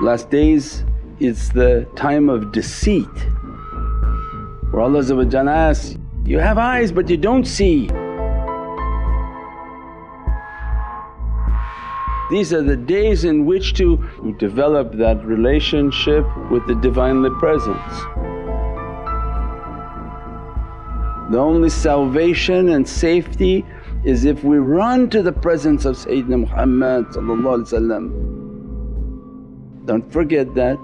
Last days is the time of deceit where Allah asks, you have eyes but you don't see. These are the days in which to develop that relationship with the Divinely Presence. The only salvation and safety is if we run to the presence of Sayyidina Muhammad Don't forget that.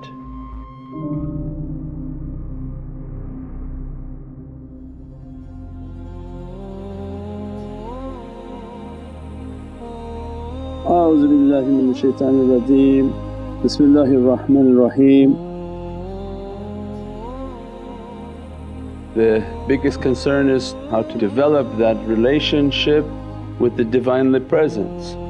أعوذ بالله من الشيطان الرجيم بسم الله الرحمن الرحيم The biggest concern is how to develop that relationship with the Divinely Presence.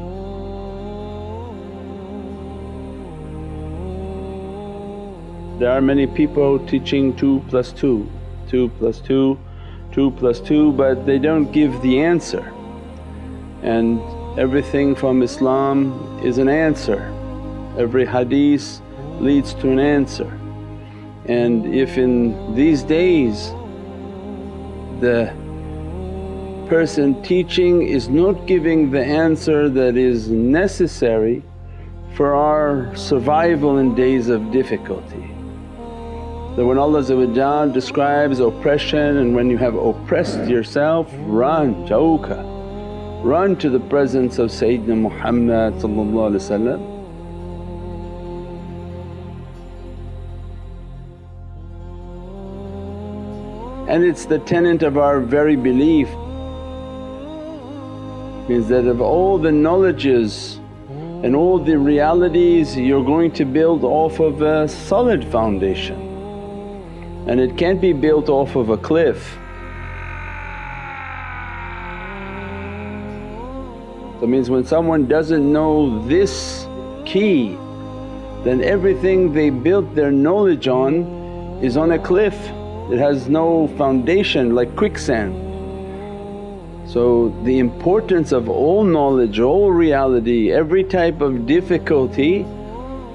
There are many people teaching 2 plus 2, 2 plus 2, 2 plus 2 but they don't give the answer and Everything from Islam is an answer, every hadith leads to an answer. And if in these days the person teaching is not giving the answer that is necessary for our survival in days of difficulty. That when Allah describes oppression and when you have oppressed yourself, run, jauka, run to the presence of Sayyidina Muhammad and it's the tenet of our very belief is that of all the knowledges and all the realities you're going to build off of a solid foundation and it can't be built off of a cliff That means when someone doesn't know this key then everything they built their knowledge on is on a cliff, it has no foundation like quicksand. So the importance of all knowledge, all reality, every type of difficulty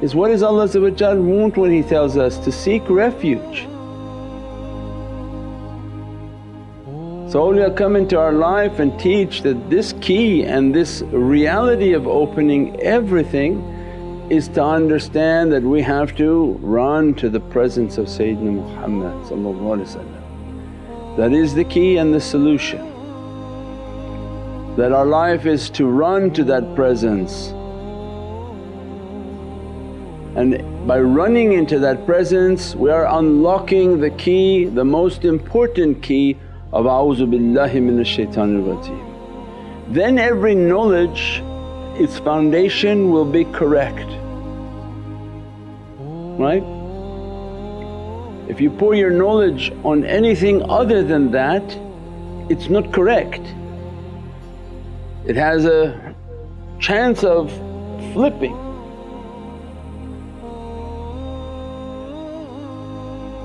is what does Allah want when He tells us to seek refuge. So awliya come into our life and teach that this key and this reality of opening everything is to understand that we have to run to the presence of Sayyidina Muhammad That is the key and the solution. That our life is to run to that presence and by running into that presence we are unlocking the key, the most important key of a'udhu billahi minash shaitanir rajeem. Then every knowledge its foundation will be correct, right? If you pour your knowledge on anything other than that, it's not correct. It has a chance of flipping.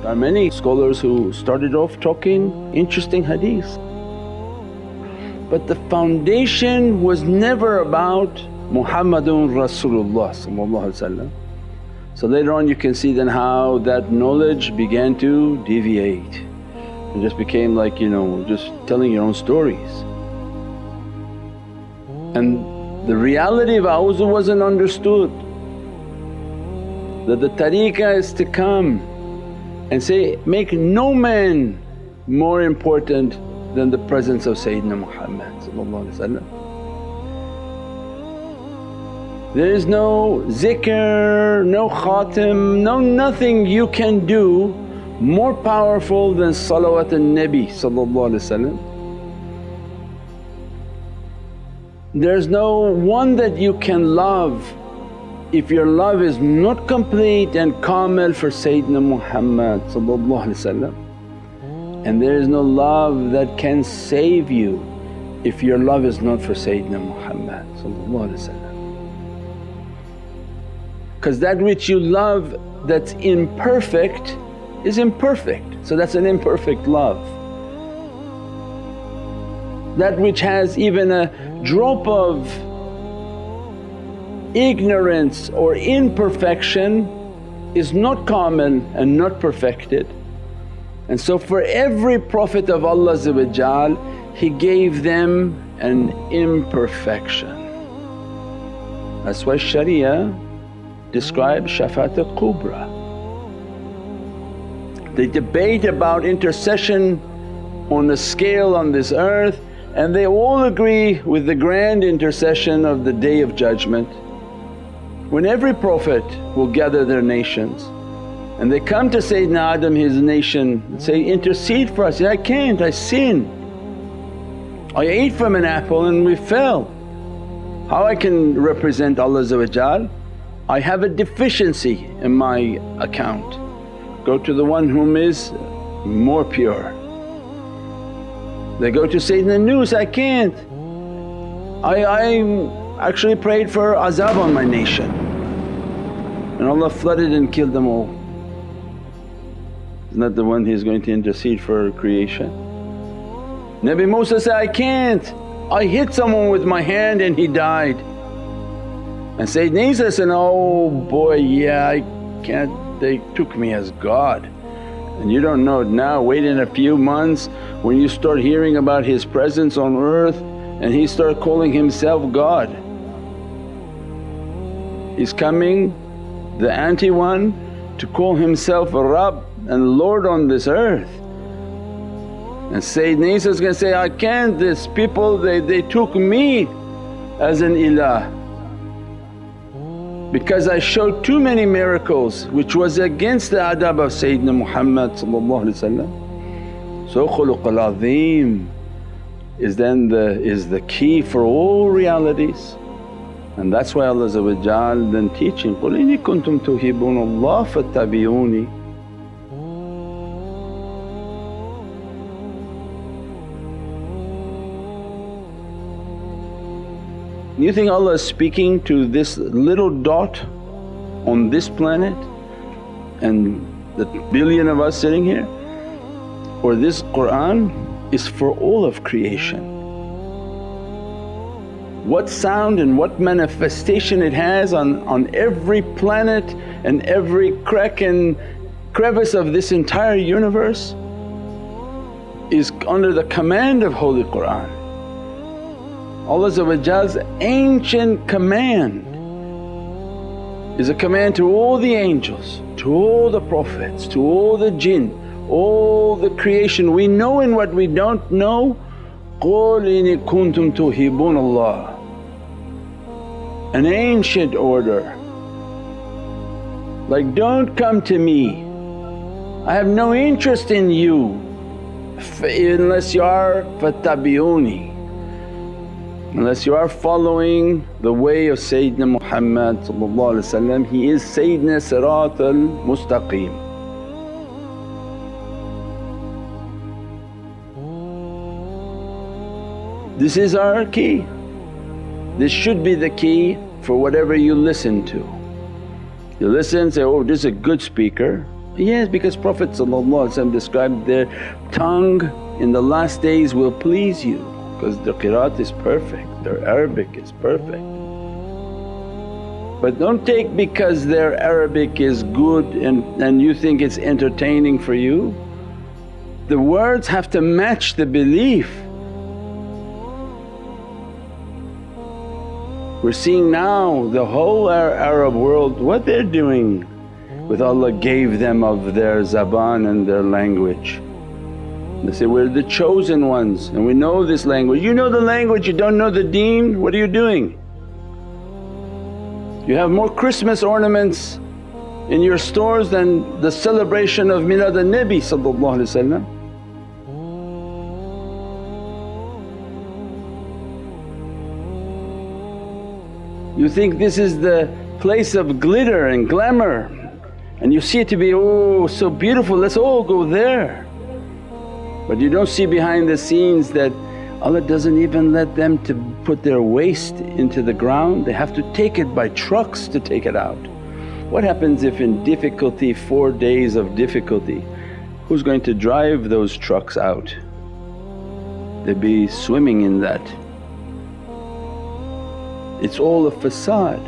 There are many scholars who started off talking interesting hadith. But the foundation was never about Muhammadun Rasulullah So later on you can see then how that knowledge began to deviate and just became like you know just telling your own stories. And the reality of awzu wasn't understood that the tariqah is to come and say, make no man more important than the presence of Sayyidina Muhammad There is no zikr, no khatim, no nothing you can do more powerful than salawat al-Nabi There's no one that you can love if your love is not complete and kamil for Sayyidina Muhammad and there is no love that can save you if your love is not for Sayyidina Muhammad because that which you love that's imperfect is imperfect so that's an imperfect love. That which has even a drop of ignorance or imperfection is not kamil and not perfected. And so for every Prophet of Allah He gave them an imperfection. That's why Sharia describes Shafaat al-Kubra. They debate about intercession on a scale on this earth and they all agree with the grand intercession of the Day of Judgment. When every Prophet will gather their nations and they come to Sayyidina Adam his nation and say, intercede for us, I can't, I sin. I ate from an apple and we fell. How I can represent Allah I have a deficiency in my account. Go to the one whom is more pure. They go to Sayyidina Nuh, I can't. I, I actually prayed for azab on my nation and Allah flooded and killed them all. Isn't that the one He's going to intercede for creation? Nabi Musa said, I can't, I hit someone with my hand and he died. And Sayyidina Isa said, oh boy yeah I can't, they took me as God. And you don't know it now, wait in a few months when you start hearing about His presence on earth and He start calling Himself God. He's coming, the anti-one to call Himself a Rabb and Lord on this earth. And Sayyidina Isa's gonna say, I can't, this people they, they took me as an ilah because I showed too many miracles which was against the adab of Sayyidina Muhammad So khuluqul azim is then the, is the key for all realities. And that's why Allah then teaching, قُلْ إِنِ كُنْتُمْ تُحِبُّونَ اللَّهَ فَاتَّبِعُونِي You think Allah is speaking to this little dot on this planet and the billion of us sitting here? Or this Qur'an is for all of creation. What sound and what manifestation it has on, on every planet and every crack and crevice of this entire universe is under the command of Holy Qur'an. Allah's ancient command is a command to all the angels, to all the prophets, to all the jinn, all the creation. We know in what we don't know, قُلْ إِنِ كُنْتُمْ تُحِبُّونَ اللَّهِ an ancient order like, don't come to me, I have no interest in you unless you are fattabi'uni unless you are following the way of Sayyidina Muhammad he is Sayyidina Sirat al-Mustaqim. This is our key. This should be the key for whatever you listen to. You listen say, oh this is a good speaker. Yes, because Prophet described their tongue in the last days will please you because their qiraat is perfect, their Arabic is perfect. But don't take because their Arabic is good and, and you think it's entertaining for you. The words have to match the belief. We're seeing now the whole Arab world what they're doing with oh. Allah gave them of their zaban and their language. They say, we're the chosen ones and we know this language. You know the language, you don't know the deen, what are you doing? You have more Christmas ornaments in your stores than the celebration of Milad al-Nabi You think this is the place of glitter and glamour and you see it to be, oh so beautiful, let's all go there. But you don't see behind the scenes that Allah doesn't even let them to put their waste into the ground, they have to take it by trucks to take it out. What happens if in difficulty, four days of difficulty, who's going to drive those trucks out? They'd be swimming in that. It's all a facade.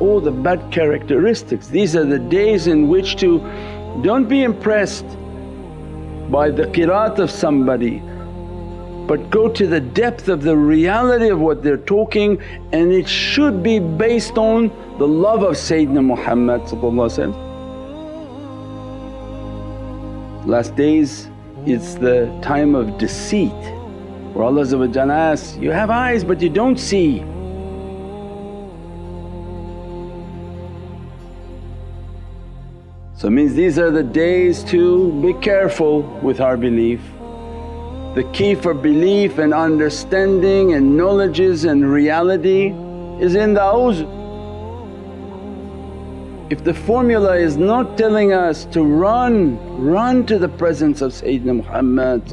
all the bad characteristics. These are the days in which to don't be impressed by the qiraat of somebody but go to the depth of the reality of what they're talking and it should be based on the love of Sayyidina Muhammad Last days it's the time of deceit where Allah asks, you have eyes but you don't see. So it means these are the days to be careful with our belief. The key for belief and understanding and knowledges and reality is in the. If the formula is not telling us to run, run to the presence of Sayyidina Muhammad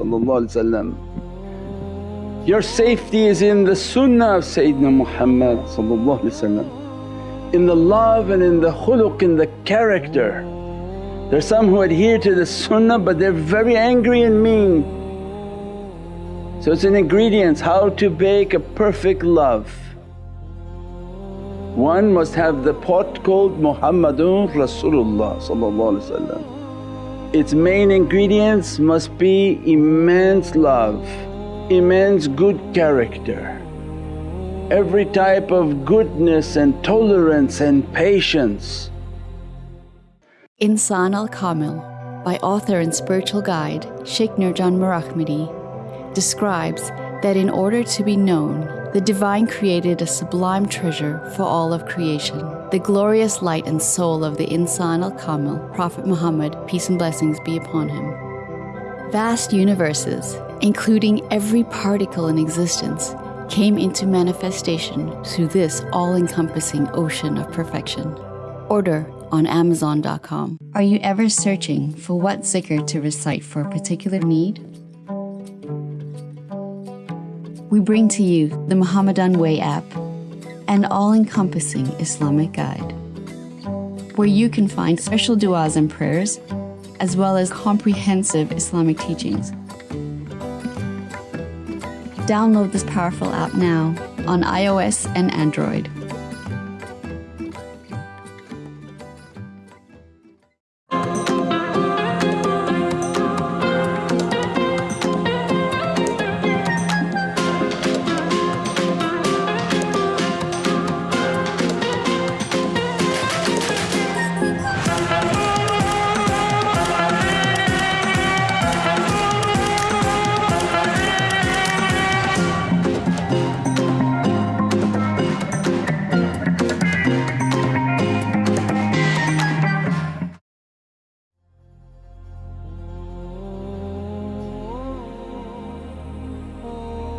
Your safety is in the sunnah of Sayyidina Muhammad in the love and in the khuluq, in the character. There's some who adhere to the sunnah but they're very angry and mean. So it's an ingredients how to bake a perfect love. One must have the pot called Muhammadun Rasulullah Its main ingredients must be immense love, immense good character, every type of goodness and tolerance and patience Insan al Kamil by author and spiritual guide Sheikh Nurjan Mirahmadi describes that in order to be known, the Divine created a sublime treasure for all of creation, the glorious light and soul of the Insan al Kamil, Prophet Muhammad, peace and blessings be upon him. Vast universes, including every particle in existence, came into manifestation through this all encompassing ocean of perfection. Order on Amazon.com. Are you ever searching for what zikr to recite for a particular need? We bring to you the Muhammadan Way app, an all encompassing Islamic guide, where you can find special du'as and prayers, as well as comprehensive Islamic teachings. Download this powerful app now on iOS and Android.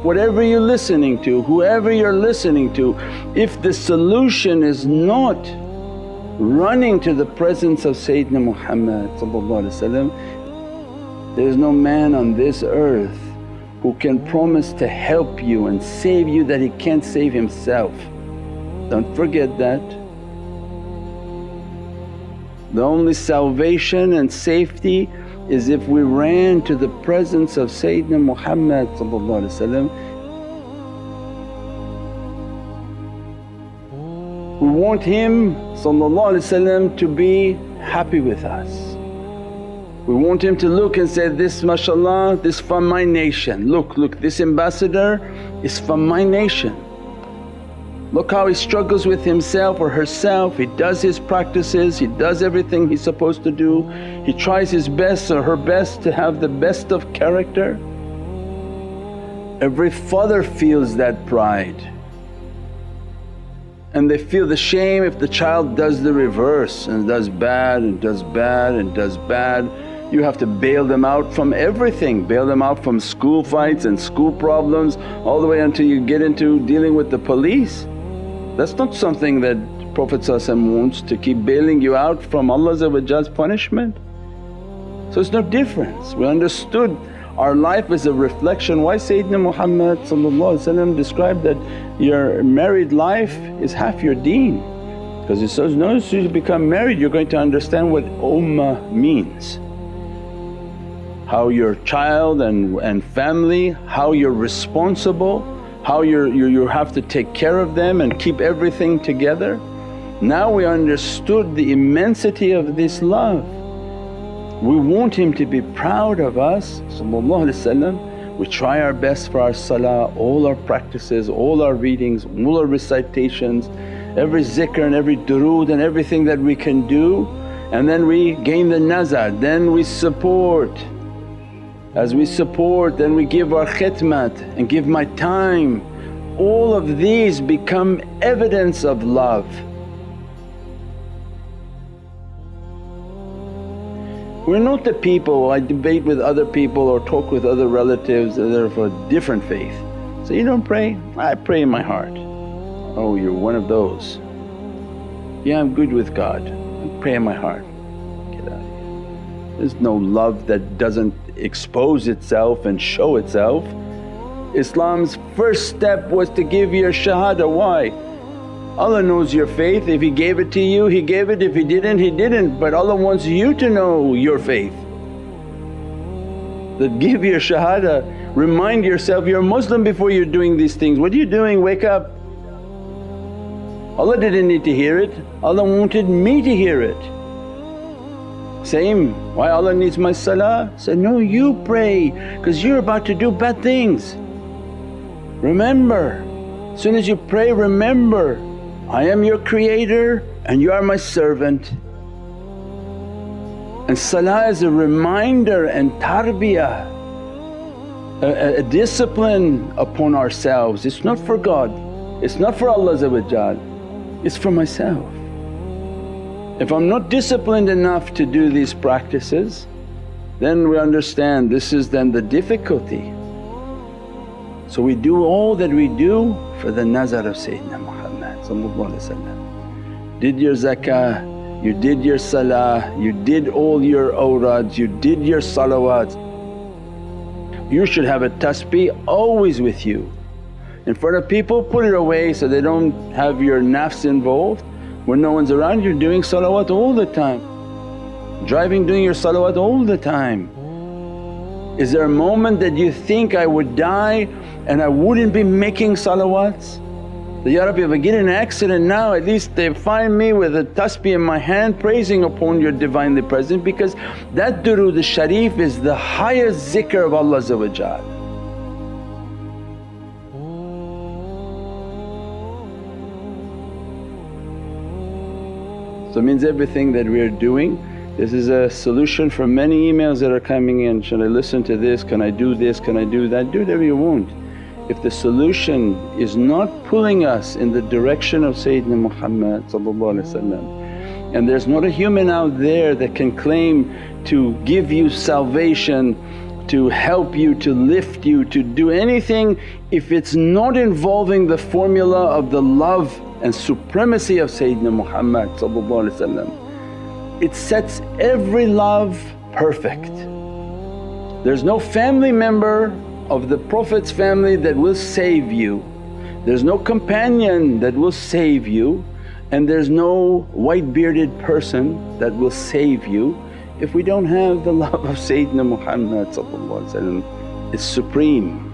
Whatever you're listening to, whoever you're listening to, if the solution is not running to the presence of Sayyidina Muhammad there is no man on this earth who can promise to help you and save you that he can't save himself. Don't forget that. The only salvation and safety is if we ran to the presence of Sayyidina Muhammad We want him to be happy with us. We want him to look and say, this mashaAllah this from my nation, look, look this ambassador is from my nation. Look how he struggles with himself or herself, he does his practices, he does everything he's supposed to do, he tries his best or her best to have the best of character. Every father feels that pride and they feel the shame if the child does the reverse and does bad and does bad and does bad. You have to bail them out from everything, bail them out from school fights and school problems all the way until you get into dealing with the police. That's not something that Prophet wants to keep bailing you out from Allah's punishment. So it's no difference. We understood our life is a reflection. Why Sayyidina Muhammad described that your married life is half your deen because he says, no, as soon as you become married you're going to understand what ummah means how your child and, and family, how you're responsible, how you you have to take care of them and keep everything together. Now we understood the immensity of this love. We want him to be proud of us we try our best for our salah, all our practices, all our readings, all our recitations, every zikr and every durood and everything that we can do and then we gain the nazar, then we support. As we support and we give our khidmat and give my time. All of these become evidence of love. We're not the people, I debate with other people or talk with other relatives that are of a different faith. So, you don't pray? I pray in my heart. Oh, you're one of those. Yeah, I'm good with God, I pray in my heart. Get out of here. There's no love that doesn't expose itself and show itself. Islam's first step was to give your shahada, why? Allah knows your faith, if He gave it to you He gave it, if He didn't He didn't but Allah wants you to know your faith. That give your shahada, remind yourself you're a Muslim before you're doing these things. What are you doing? Wake up. Allah didn't need to hear it, Allah wanted me to hear it. Same, why Allah needs my salah? Said, no you pray because you're about to do bad things. Remember, as soon as you pray remember I am your creator and you are my servant. And salah is a reminder and tarbiyah, a, a, discipline upon ourselves. It's not for God, it's not for Allah it's for myself. If I'm not disciplined enough to do these practices then we understand this is then the difficulty. So we do all that we do for the nazar of Sayyidina Muhammad did your zakah, you did your salah, you did all your awrads, you did your salawats. You should have a tasbih always with you. In front of people put it away so they don't have your nafs involved. When no one's around you're doing salawat all the time. Driving doing your salawat all the time. Is there a moment that you think I would die and I wouldn't be making salawats? That, Ya Rabbi if I get in an accident now at least they find me with a tasbih in my hand praising upon your Divinely Present because that durood sharif is the highest zikr of Allah So it means everything that we are doing this is a solution for many emails that are coming in, should I listen to this, can I do this, can I do that, do whatever you want. If the solution is not pulling us in the direction of Sayyidina Muhammad and there's not a human out there that can claim to give you salvation, to help you, to lift you, to do anything if it's not involving the formula of the love and supremacy of Sayyidina Muhammad it sets every love perfect. There's no family member of the Prophet's family that will save you. There's no companion that will save you and there's no white bearded person that will save you if we don't have the love of Sayyidina Muhammad it's supreme.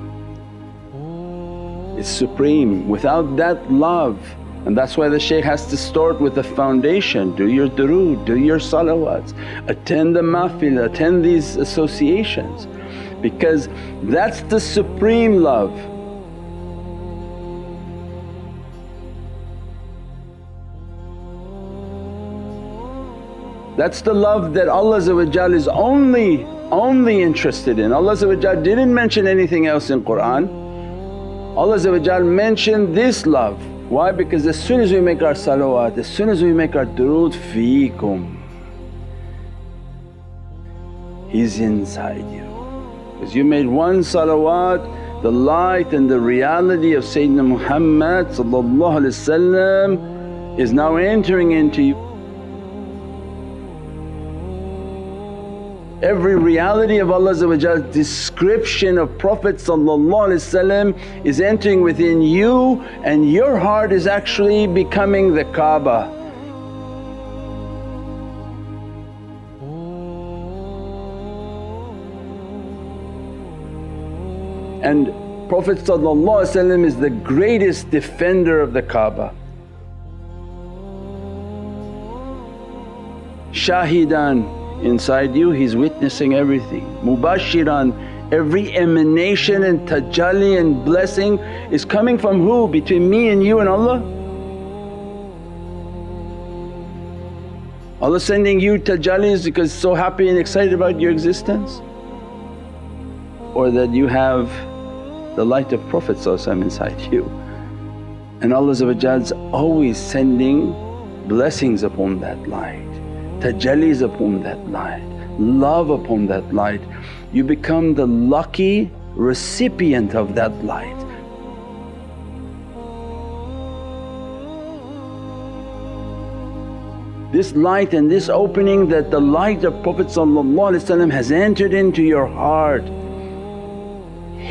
It's supreme. Without that love and that's why the shaykh has to start with the foundation, do your durood, do your salawats, attend the mahfil, attend these associations because that's the supreme love. That's the love that Allah is only, only interested in. Allah didn't mention anything else in Qur'an. Allah mentioned this love. Why? Because as soon as we make our salawat, as soon as we make our durood, feekum, He's inside you. Because you made one salawat, the light and the reality of Sayyidina Muhammad is now entering into you. Every reality of Allah's description of Prophet is entering within you and your heart is actually becoming the Kaaba. And Prophet is the greatest defender of the Kaaba. shahidan inside you He's witnessing everything. Mubashiran every emanation and tajalli and blessing is coming from who? Between me and you and Allah? Allah sending you tajallis because so happy and excited about your existence? Or that you have the light of Prophet inside you and Allah's always sending blessings upon that light, tajallis upon that light, love upon that light. You become the lucky recipient of that light. This light and this opening that the light of Prophet has entered into your heart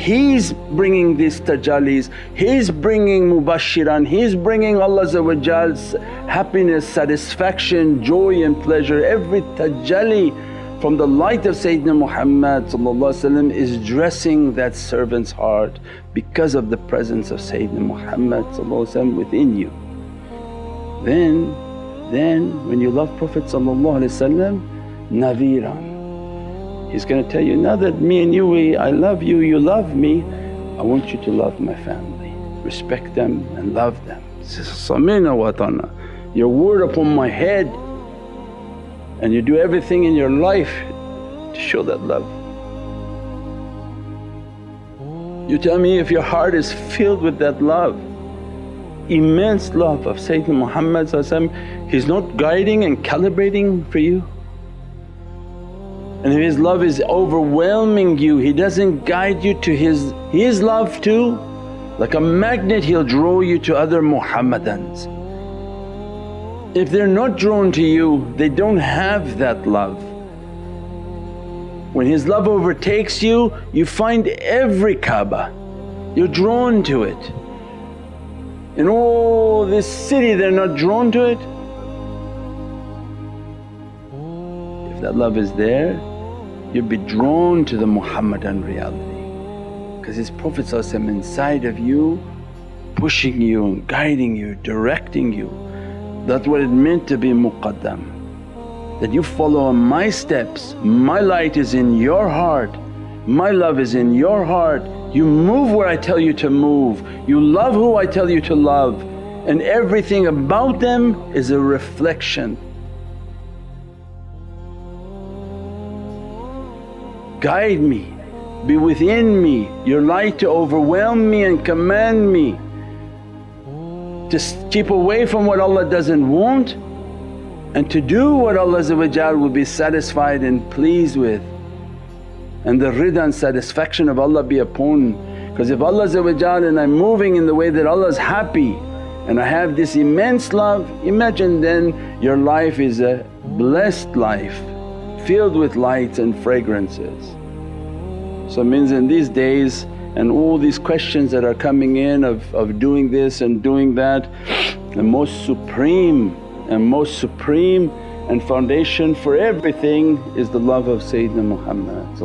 He's bringing these tajallis, He's bringing mubashiran, He's bringing Allah's happiness, satisfaction, joy and pleasure. Every tajalli from the light of Sayyidina Muhammad is dressing that servant's heart because of the presence of Sayyidina Muhammad within you. Then, then when you love Prophet nadhiran He's going to tell you, now that me and you we, I love you, you love me, I want you to love my family, respect them and love them. Samina wa ta'na, your word upon my head and you do everything in your life to show that love. You tell me if your heart is filled with that love, immense love of Sayyidina Muhammad He's not guiding and calibrating for you and His love is overwhelming you, He doesn't guide you to His, His love too. Like a magnet He'll draw you to other Muhammadans. If they're not drawn to you, they don't have that love. When His love overtakes you, you find every Kaaba, you're drawn to it. In all this city they're not drawn to it. If that love is there you'll be drawn to the Muhammadan reality because his Prophet inside of you pushing you and guiding you, directing you. That's what it meant to be muqaddam. That you follow on my steps, my light is in your heart, my love is in your heart. You move where I tell you to move, you love who I tell you to love and everything about them is a reflection guide me, be within me, your light to overwhelm me and command me. To keep away from what Allah doesn't want and to do what Allah will be satisfied and pleased with. And the rida and satisfaction of Allah be upon. Because if Allah and I'm moving in the way that Allah's happy and I have this immense love, imagine then your life is a blessed life filled with lights and fragrances. So means in these days and all these questions that are coming in of, of doing this and doing that, the most supreme and most supreme and foundation for everything is the love of Sayyidina Muhammad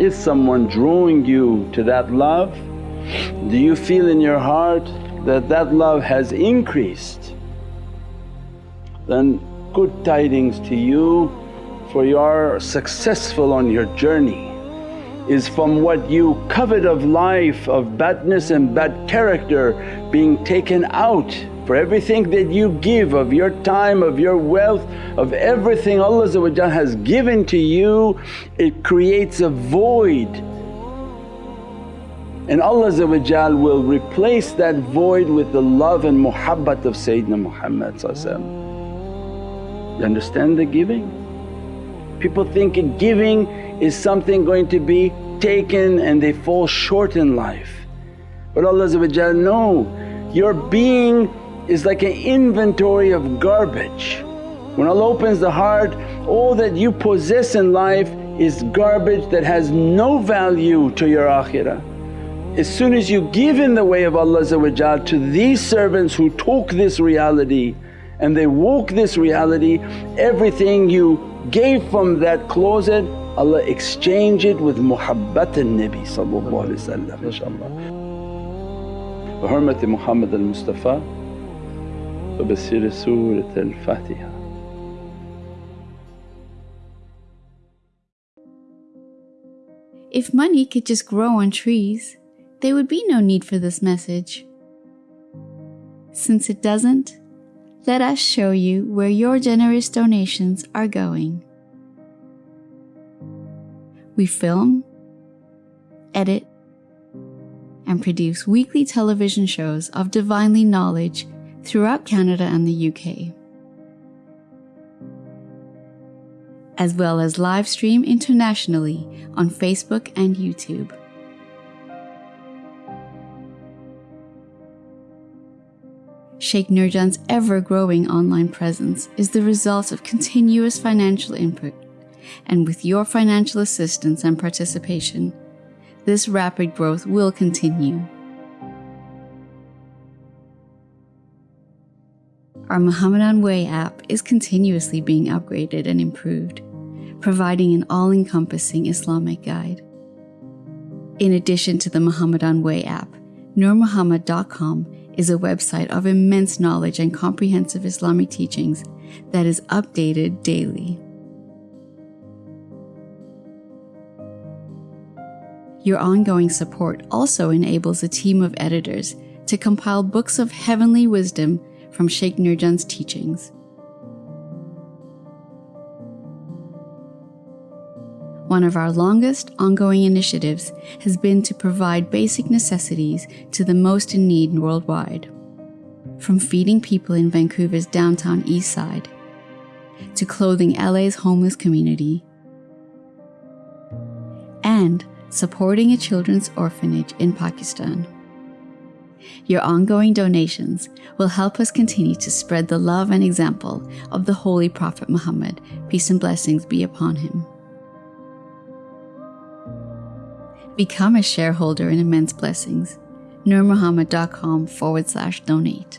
Is someone drawing you to that love? Do you feel in your heart that that love has increased? Then good tidings to you for you are successful on your journey is from what you covet of life of badness and bad character being taken out for everything that you give of your time, of your wealth, of everything Allah has given to you, it creates a void. And Allah will replace that void with the love and muhabbat of Sayyidina Muhammad You understand the giving? People think giving is something going to be taken and they fall short in life. But Allah no, your being is like an inventory of garbage. When Allah opens the heart, all that you possess in life is garbage that has no value to your akhirah. As soon as you give in the way of Allah to these servants who talk this reality and they walk this reality, everything you gave from that closet Allah exchange it with muhabbat al-Nabi inshaAllah. Bi hurmati Muhammad al-Mustafa فبصير سورة الفاتحة If money could just grow on trees, there would be no need for this message. Since it doesn't, let us show you where your generous donations are going. We film, edit, and produce weekly television shows of divinely knowledge throughout Canada and the UK. As well as live stream internationally on Facebook and YouTube. Sheikh Nurjan's ever growing online presence is the result of continuous financial input, and with your financial assistance and participation, this rapid growth will continue. Our Muhammadan Way app is continuously being upgraded and improved, providing an all encompassing Islamic guide. In addition to the Muhammadan Way app, nurmuhammad.com is a website of immense knowledge and comprehensive Islamic teachings that is updated daily. Your ongoing support also enables a team of editors to compile books of heavenly wisdom from Sheikh Nurjan's teachings. One of our longest ongoing initiatives has been to provide basic necessities to the most in need worldwide. From feeding people in Vancouver's downtown east side, to clothing LA's homeless community, and supporting a children's orphanage in Pakistan. Your ongoing donations will help us continue to spread the love and example of the Holy Prophet Muhammad, peace and blessings be upon him. Become a shareholder in Immense Blessings. nurmuhammad.com forward slash donate.